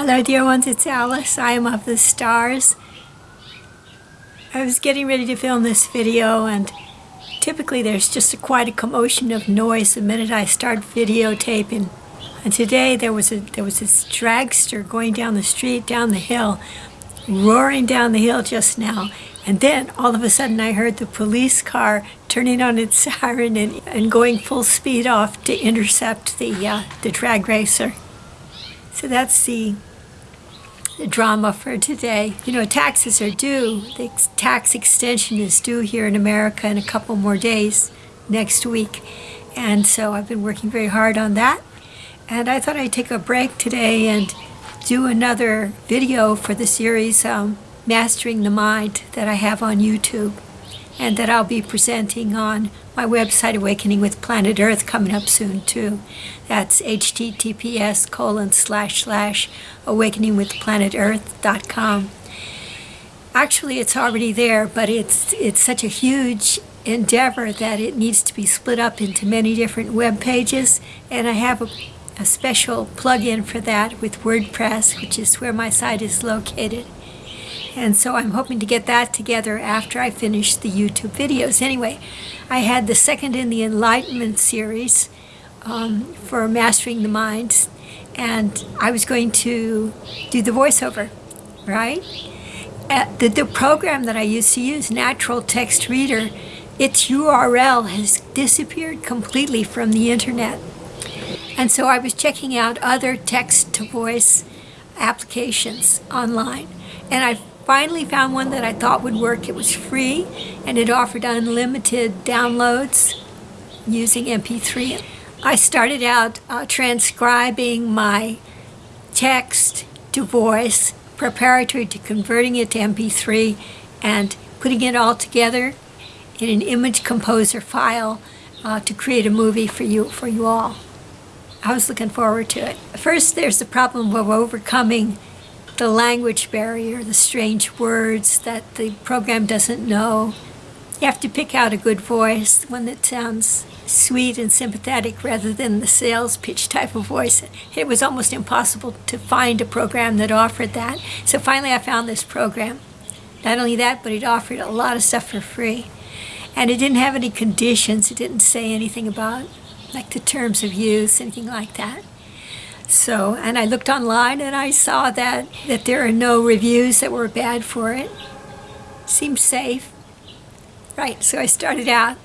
Hello dear ones, it's Alice. I am of the stars. I was getting ready to film this video and typically there's just a, quite a commotion of noise the minute I start videotaping. And today there was a there was this dragster going down the street, down the hill, roaring down the hill just now. And then all of a sudden I heard the police car turning on its siren and, and going full speed off to intercept the, uh, the drag racer. So that's the, the drama for today. You know, taxes are due. The tax extension is due here in America in a couple more days next week. And so I've been working very hard on that. And I thought I'd take a break today and do another video for the series um, Mastering the Mind that I have on YouTube and that I'll be presenting on my website Awakening with Planet Earth coming up soon too. That's https colon slash slash awakeningwithplanetearth.com. Actually, it's already there, but it's it's such a huge endeavor that it needs to be split up into many different web pages, and I have a, a special plug-in for that with WordPress, which is where my site is located. And so I'm hoping to get that together after I finish the YouTube videos. Anyway, I had the second in the Enlightenment series um, for Mastering the Mind, and I was going to do the voiceover, right? Uh, the, the program that I used to use, Natural Text Reader, its URL has disappeared completely from the internet. And so I was checking out other text-to-voice applications online. And I finally found one that I thought would work. It was free and it offered unlimited downloads using MP3. I started out uh, transcribing my text to voice preparatory to converting it to MP3 and putting it all together in an image composer file uh, to create a movie for you for you all. I was looking forward to it. First, there's the problem of overcoming the language barrier, the strange words that the program doesn't know. You have to pick out a good voice, one that sounds sweet and sympathetic rather than the sales pitch type of voice. It was almost impossible to find a program that offered that. So finally I found this program. Not only that, but it offered a lot of stuff for free. And it didn't have any conditions. It didn't say anything about like the terms of use, anything like that. So, and I looked online and I saw that, that there are no reviews that were bad for it. Seemed safe. Right, so I started out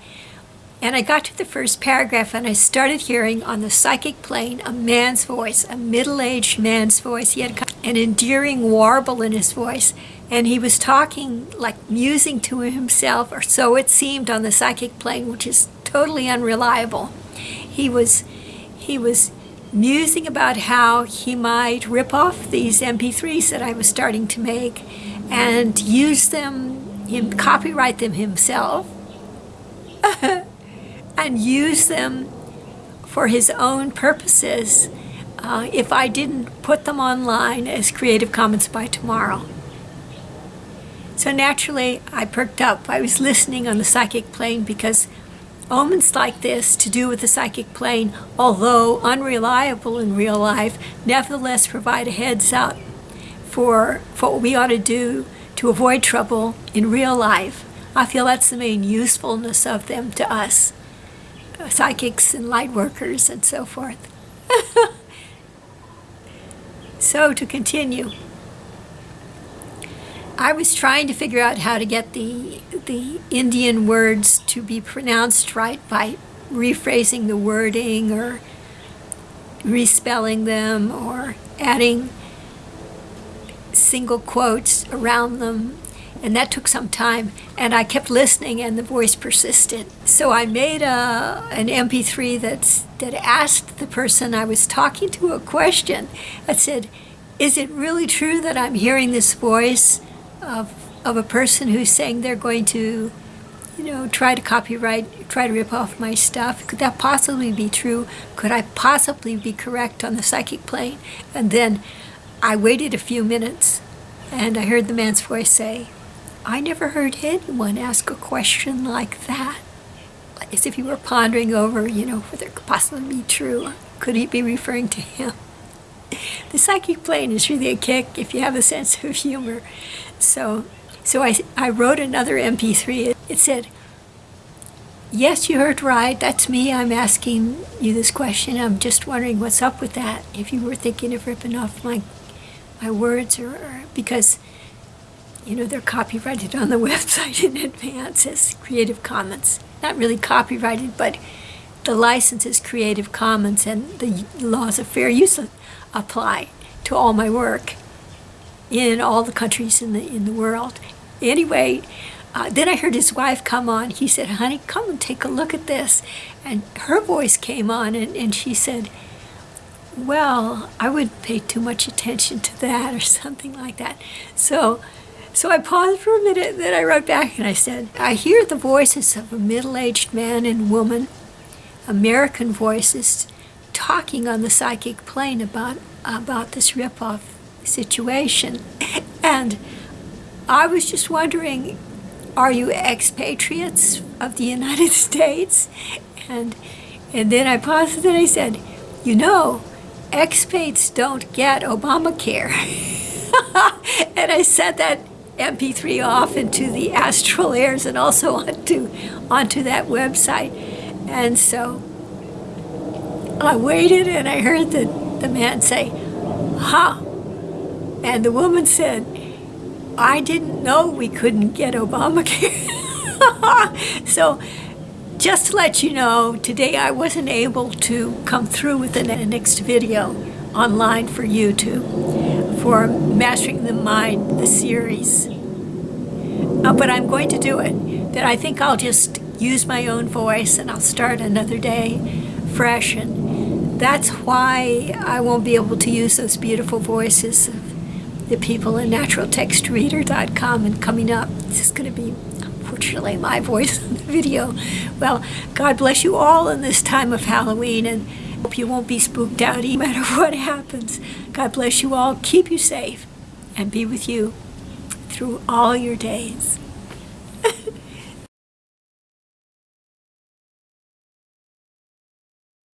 and I got to the first paragraph and I started hearing on the psychic plane a man's voice, a middle-aged man's voice. He had an endearing warble in his voice and he was talking like musing to himself or so it seemed on the psychic plane, which is totally unreliable. He was, he was musing about how he might rip off these MP3s that I was starting to make and use them, him, copyright them himself, and use them for his own purposes uh, if I didn't put them online as Creative Commons by tomorrow. So naturally, I perked up. I was listening on the psychic plane because Omens like this to do with the psychic plane, although unreliable in real life, nevertheless provide a heads up for, for what we ought to do to avoid trouble in real life. I feel that's the main usefulness of them to us, psychics and light workers and so forth. so to continue. I was trying to figure out how to get the, the Indian words to be pronounced right by rephrasing the wording or respelling them or adding single quotes around them and that took some time and I kept listening and the voice persisted. So I made a, an MP3 that's, that asked the person I was talking to a question. I said, is it really true that I'm hearing this voice of, of a person who's saying they're going to, you know, try to copyright, try to rip off my stuff. Could that possibly be true? Could I possibly be correct on the psychic plane? And then I waited a few minutes and I heard the man's voice say, I never heard anyone ask a question like that. As if he were pondering over, you know, whether it could possibly be true. Could he be referring to him? the psychic plane is really a kick if you have a sense of humor. So, so I, I wrote another MP3. It said, Yes, you heard right. That's me. I'm asking you this question. I'm just wondering what's up with that. If you were thinking of ripping off my my words, or, or because you know they're copyrighted on the website in advance as Creative Commons. Not really copyrighted, but the license is Creative Commons, and the laws of fair use apply to all my work in all the countries in the in the world. Anyway, uh, then I heard his wife come on. He said, "Honey, come and take a look at this," and her voice came on, and, and she said, "Well, I wouldn't pay too much attention to that, or something like that." So. So I paused for a minute, then I wrote back and I said, I hear the voices of a middle aged man and woman, American voices, talking on the psychic plane about, about this ripoff situation. And I was just wondering are you expatriates of the United States? And, and then I paused and I said, You know, expats don't get Obamacare. and I said that MP3 off into the astral airs and also onto onto that website. And so I waited and I heard the, the man say, "Ha!" And the woman said, "I didn't know we couldn't get Obamacare." so just to let you know, today I wasn't able to come through with the next video online for YouTube for Mastering the Mind, the series. Uh, but I'm going to do it. That I think I'll just use my own voice and I'll start another day fresh. And that's why I won't be able to use those beautiful voices the people in naturaltextreader.com and coming up. This is going to be, unfortunately, my voice in the video. Well, God bless you all in this time of Halloween and hope you won't be spooked out no matter what happens. God bless you all, keep you safe, and be with you through all your days.